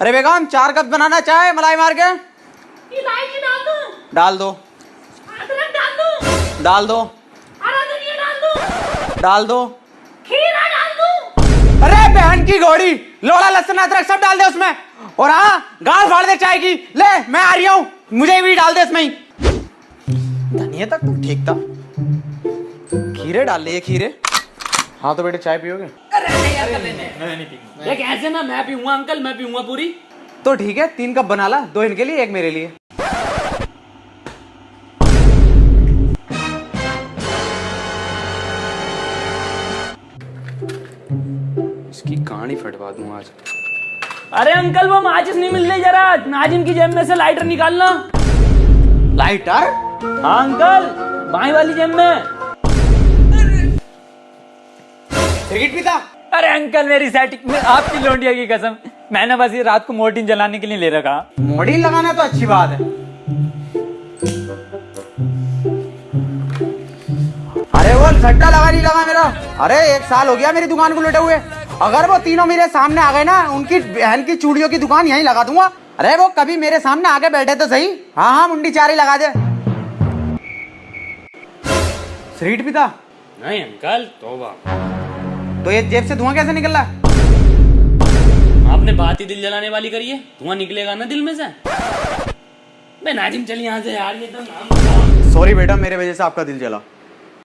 अरे बेगम चार कप बनाना चाय मलाई मार के। डाल दो। डाल दो। डाल दो। खीरा डाल दूँ। अरे बहन की घोड़ी लोड़ा लहसुन अदरक सब डाल दे उसमें। और हाँ गाल फाड़ दे चाय की। ले मैं आ रही हूँ। मुझे भी डाल दे इसमें ही। धनिया तक तो ठीक था। खीरे डाल लिए खीरे। हाँ तो बेटे चाय पियोगे? देख ऐसे ना मैं पीऊँगा अंकल मैं पीऊँगा पूरी। तो ठीक है तीन कप बना ला दो इनके लिए एक मेरे लिए। इसकी कहानी फटवा दूँ आज। अरे अंकल वो माचिस नहीं मिल रही जरा। नाजिम की जेब में से लाइटर निकालना। लाइटर? हाँ अंकल बाई वाली जेब में। सिगरेट पीता अरे अंकल मेरी सेटिंग में आपकी लोंडिया की कसम मैंने बस ये रात को मोर्टिन जलाने के लिए ले रखा। मोड़ी लगाना तो अच्छी बात है। अरे वो सट्टा लगा नहीं लगा मेरा। अरे एक साल हो गया मेरी दुकान को लुटे हुए। अगर वो तीनों मेरे सामने आ गए ना उनकी बहन की चूड़ियों की दुकान यहीं लगा दूँगा। अरे वो कभी मेरे सामने आके बैठे तो सही। हाँ हाँ मुंडी चारी लगा दे। सिगरेट पीता नहीं अंकल तोबा। तो ये जेब से धुआँ कैसे निकल रहा आपने बात ही दिल जलाने वाली करी है। धुआँ निकलेगा ना दिल में से? मैं नाजिम चल यहाँ से यार ये तो नाम सॉरी बेटा मेरे वजह से आपका दिल जला।